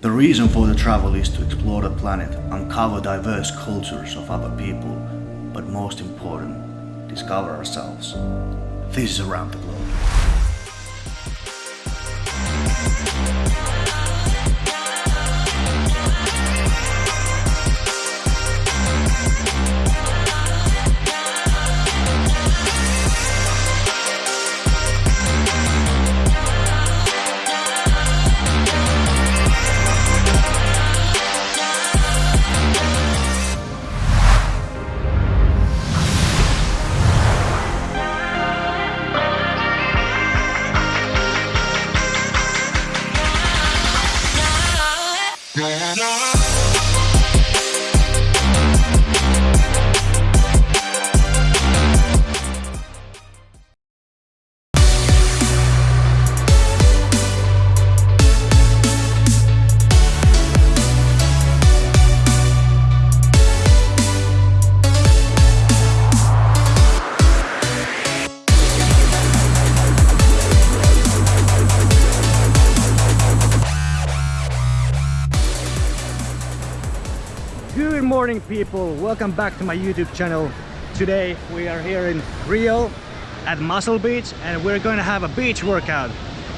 The reason for the travel is to explore the planet, uncover diverse cultures of other people, but most important, discover ourselves. This is Around the Globe. Morning people, welcome back to my YouTube channel. Today we are here in Rio at Muscle Beach and we're going to have a beach workout.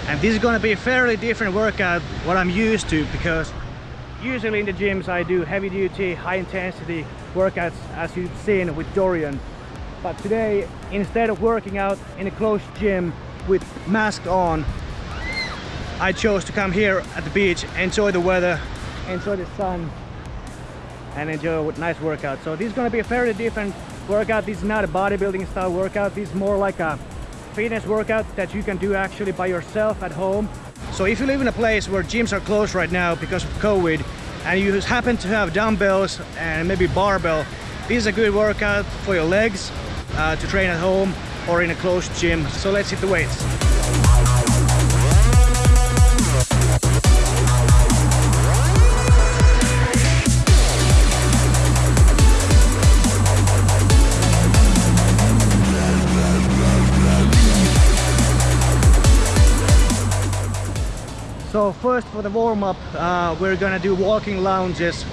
And this is going to be a fairly different workout what I'm used to because usually in the gyms I do heavy duty, high intensity workouts as you've seen with Dorian. But today instead of working out in a closed gym with mask on, I chose to come here at the beach, enjoy the weather, enjoy the sun and enjoy a nice workout. So this is going to be a fairly different workout. This is not a bodybuilding style workout. This is more like a fitness workout that you can do actually by yourself at home. So if you live in a place where gyms are closed right now because of COVID and you happen to have dumbbells and maybe barbell, this is a good workout for your legs uh, to train at home or in a closed gym. So let's hit the weights. First for the warm-up, uh, we're gonna do walking lunges,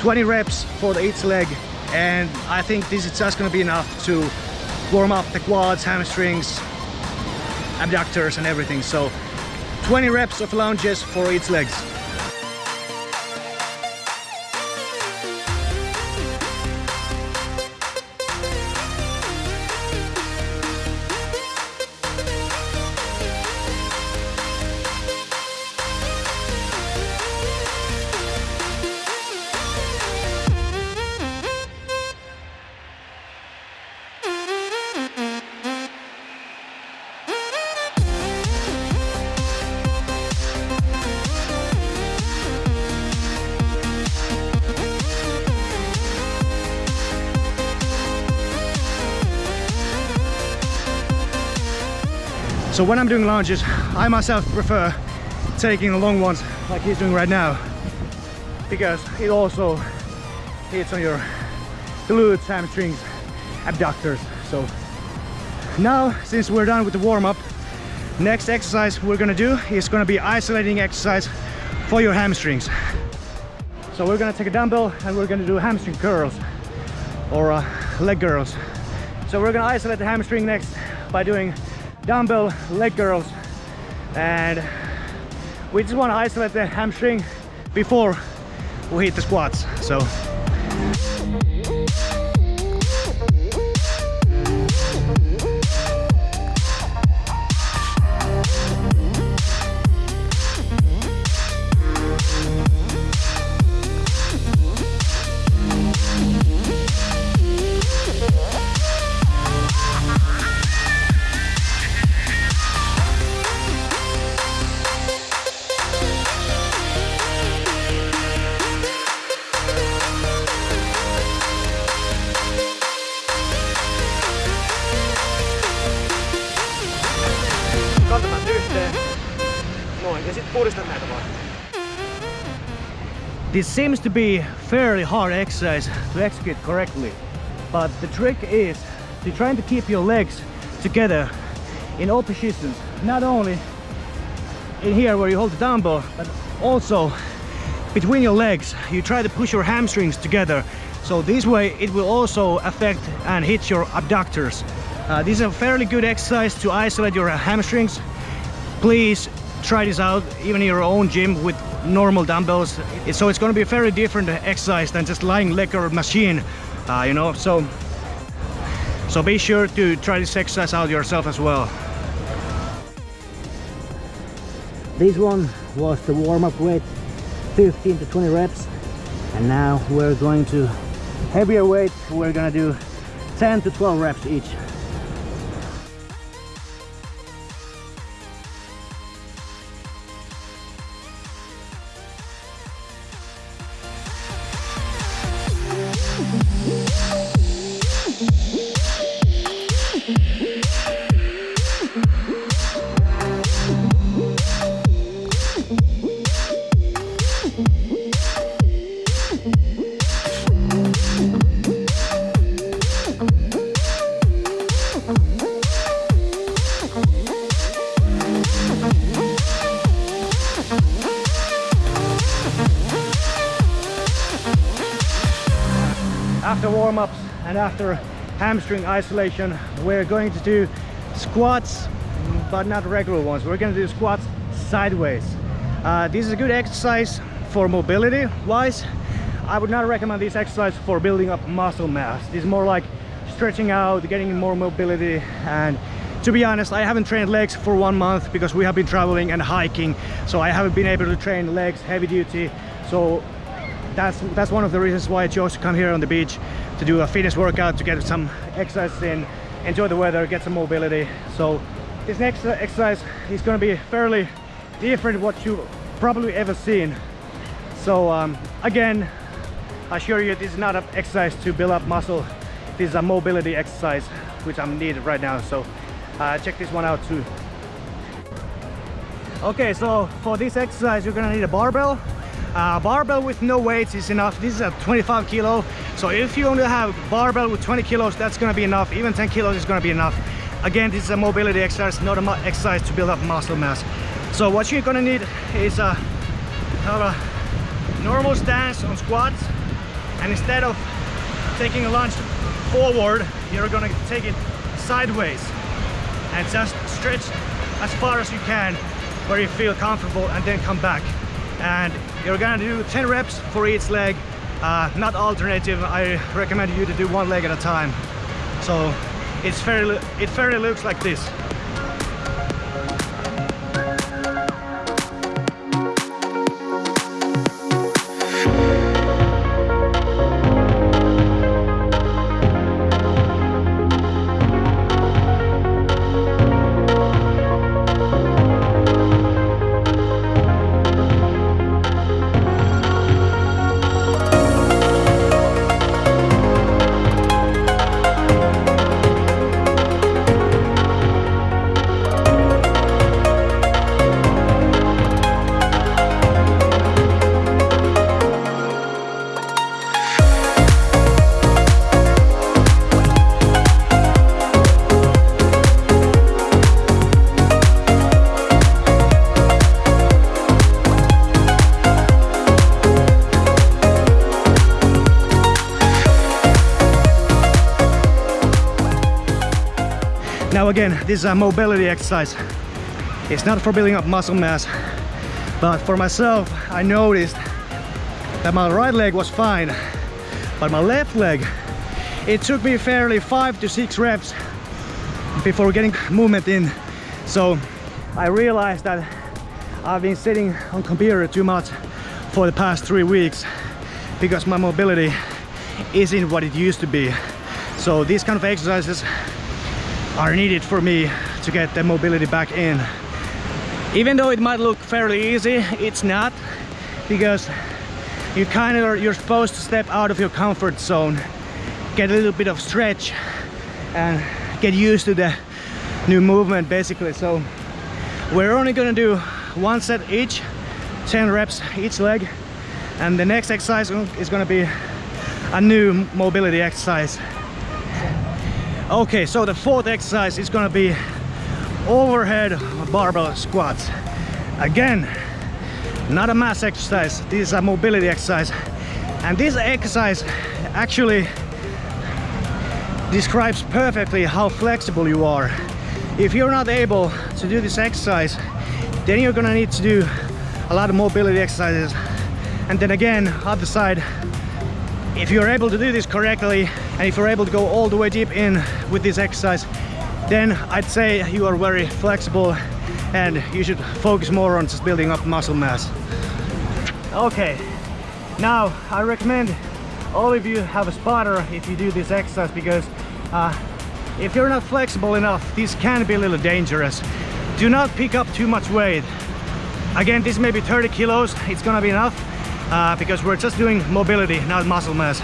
20 reps for each leg, and I think this is just gonna be enough to warm up the quads, hamstrings, abductors and everything. So 20 reps of lunges for each legs. So when I'm doing lunges, I myself prefer taking the long ones like he's doing right now because it also hits on your glutes, hamstrings, abductors. So now, since we're done with the warm-up, next exercise we're gonna do is gonna be isolating exercise for your hamstrings. So we're gonna take a dumbbell and we're gonna do hamstring curls or uh, leg curls. So we're gonna isolate the hamstring next by doing dumbbell leg curls. And we just want to isolate the hamstring before we hit the squats so Näitä vaan. This seems to be fairly hard exercise to execute correctly, but the trick is to try to keep your legs together in all positions, not only in here where you hold the dumbbell, but also between your legs. You try to push your hamstrings together so this way it will also affect and hit your abductors. Uh, this is a fairly good exercise to isolate your hamstrings. Please try this out even in your own gym with normal dumbbells. So it's going to be a very different exercise than just lying leg or machine uh, you know? So so be sure to try this exercise out yourself as well. This one was the warm-up weight 15 to 20 reps and now we're going to heavier weight. We're gonna do 10 to 12 reps each after warm-ups and after hamstring isolation we're going to do squats but not regular ones. We're going to do squats sideways. Uh, this is a good exercise for mobility wise. I would not recommend this exercise for building up muscle mass. This is more like stretching out getting more mobility and to be honest I haven't trained legs for one month because we have been traveling and hiking so I haven't been able to train legs heavy duty so that's that's one of the reasons why I chose to come here on the beach to do a fitness workout to get some exercise in enjoy the weather get some mobility. So this next exercise is going to be fairly different what you probably ever seen. So um, again I assure you this is not an exercise to build up muscle. This is a mobility exercise which I'm needed right now. So uh, check this one out too. Okay so for this exercise you're gonna need a barbell uh, barbell with no weights is enough. This is a 25 kilo. So if you only have barbell with 20 kilos that's going to be enough. Even 10 kilos is going to be enough. Again this is a mobility exercise not a exercise to build up muscle mass. So what you're going to need is a, a normal stance on squats. And instead of taking a lunge forward you're going to take it sideways and just stretch as far as you can where you feel comfortable and then come back and you're gonna do 10 reps for each leg. Uh, not alternative. I recommend you to do one leg at a time. So it's fairly it fairly looks like this Now again, this is a mobility exercise. It's not for building up muscle mass, but for myself, I noticed that my right leg was fine, but my left leg, it took me fairly five to six reps before getting movement in. So I realized that I've been sitting on computer too much for the past three weeks because my mobility isn't what it used to be. So these kind of exercises are needed for me to get the mobility back in. Even though it might look fairly easy, it's not because you kind of you're supposed to step out of your comfort zone, get a little bit of stretch and get used to the new movement basically. So we're only gonna do one set each, 10 reps each leg and the next exercise is gonna be a new mobility exercise okay so the fourth exercise is gonna be overhead barbell squats. Again not a mass exercise this is a mobility exercise. And this exercise actually describes perfectly how flexible you are. If you're not able to do this exercise then you're gonna need to do a lot of mobility exercises. And then again other side if you're able to do this correctly and if you're able to go all the way deep in with this exercise then I'd say you are very flexible and you should focus more on just building up muscle mass. Okay now I recommend all of you have a spotter if you do this exercise because uh, if you're not flexible enough this can be a little dangerous. Do not pick up too much weight. Again this may be 30 kilos it's gonna be enough uh, because we're just doing mobility not muscle mass.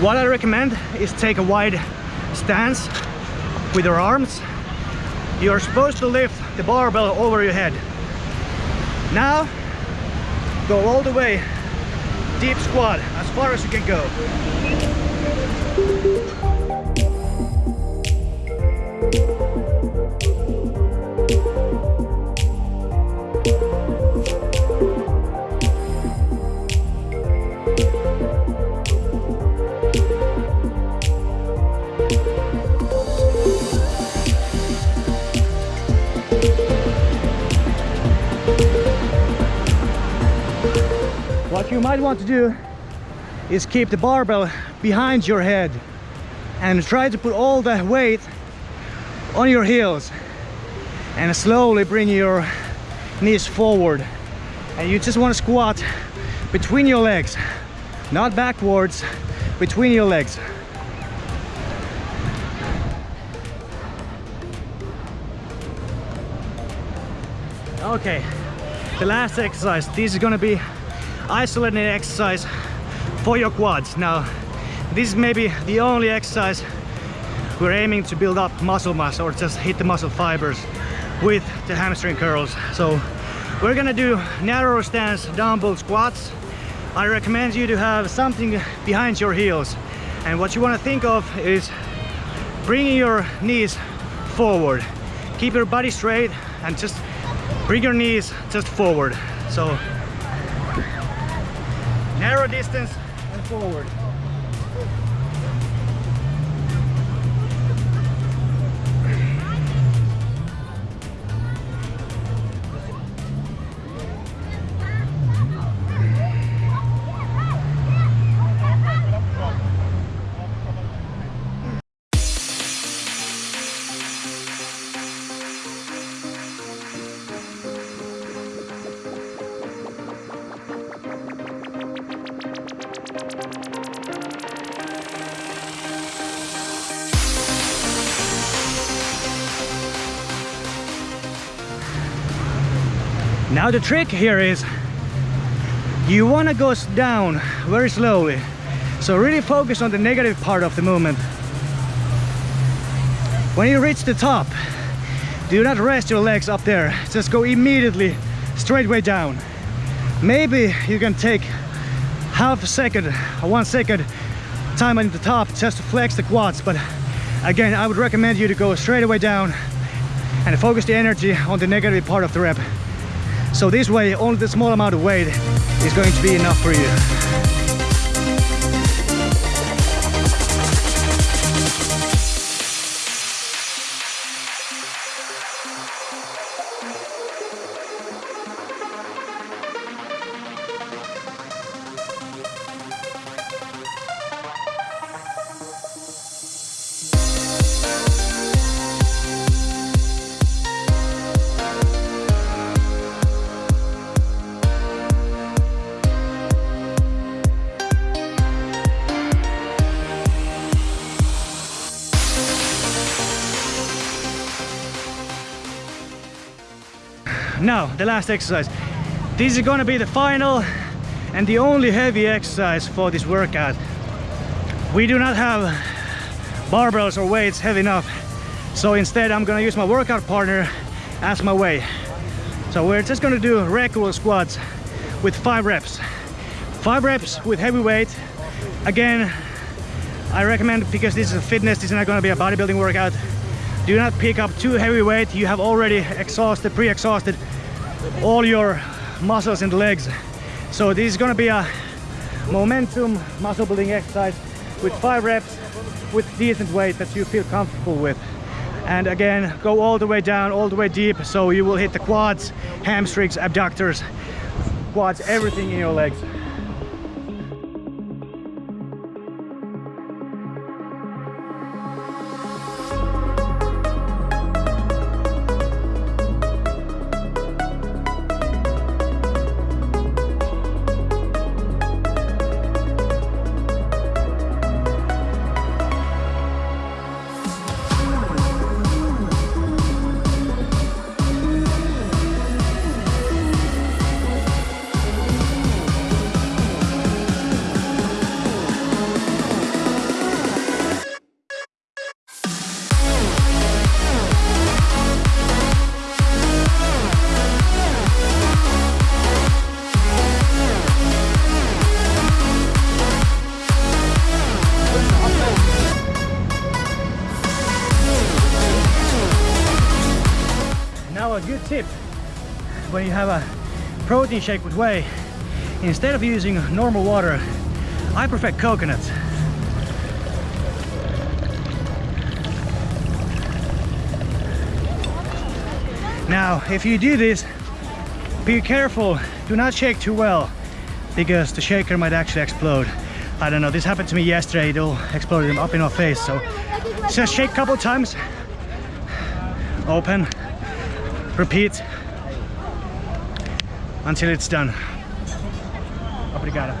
What I recommend is take a wide stance with your arms. You're supposed to lift the barbell over your head. Now go all the way deep squat as far as you can go you might want to do is keep the barbell behind your head and try to put all the weight on your heels and slowly bring your knees forward. And you just want to squat between your legs not backwards between your legs. Okay the last exercise this is going to be isolated exercise for your quads. Now this is maybe the only exercise we're aiming to build up muscle mass or just hit the muscle fibers with the hamstring curls. So we're gonna do narrow stance dumbbell squats. I recommend you to have something behind your heels. And what you want to think of is bringing your knees forward. Keep your body straight and just bring your knees just forward. So narrow distance and forward Now the trick here is you want to go down very slowly. So really focus on the negative part of the movement. When you reach the top, do not rest your legs up there. Just go immediately straight way down. Maybe you can take half a second, one second time at the top just to flex the quads. But again, I would recommend you to go straight away down and focus the energy on the negative part of the rep. So this way, only the small amount of weight is going to be enough for you. Now, the last exercise. This is gonna be the final and the only heavy exercise for this workout. We do not have barbells or weights heavy enough. So instead I'm gonna use my workout partner as my weight. So we're just gonna do regular squats with five reps. Five reps with heavy weight. Again, I recommend because this is a fitness, this is not gonna be a bodybuilding workout. Do not pick up too heavy weight. You have already exhausted, pre-exhausted all your muscles the legs. So this is gonna be a momentum muscle building exercise with five reps with decent weight that you feel comfortable with. And again, go all the way down, all the way deep, so you will hit the quads, hamstrings, abductors, quads, everything in your legs. Protein shake with whey, instead of using normal water, I prefer coconut. Now, if you do this, be careful, do not shake too well, because the shaker might actually explode. I don't know, this happened to me yesterday, it all exploded up in our face, so. Just shake a couple times, open, repeat, until it's done. Obrigado.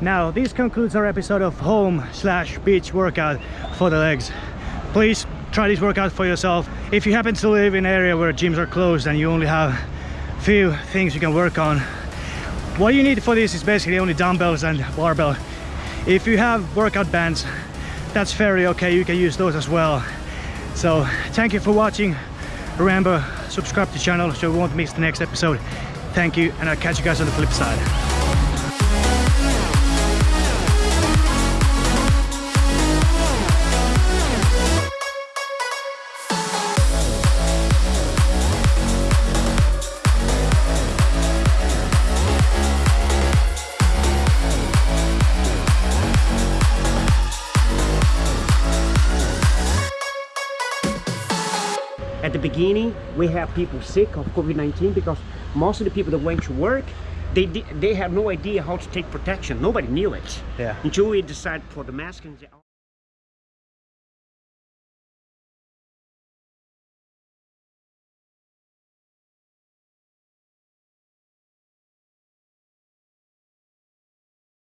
Now, this concludes our episode of home slash beach workout for the legs. Please try this workout for yourself. If you happen to live in an area where gyms are closed and you only have few things you can work on, what you need for this is basically only dumbbells and barbell. If you have workout bands, that's fairly okay, you can use those as well. So, thank you for watching. Remember, subscribe to the channel so you won't miss the next episode. Thank you, and I'll catch you guys on the flip side. The beginning, we have people sick of COVID-19 because most of the people that went to work, they they have no idea how to take protection. Nobody knew it Yeah. until we decided for the mask. And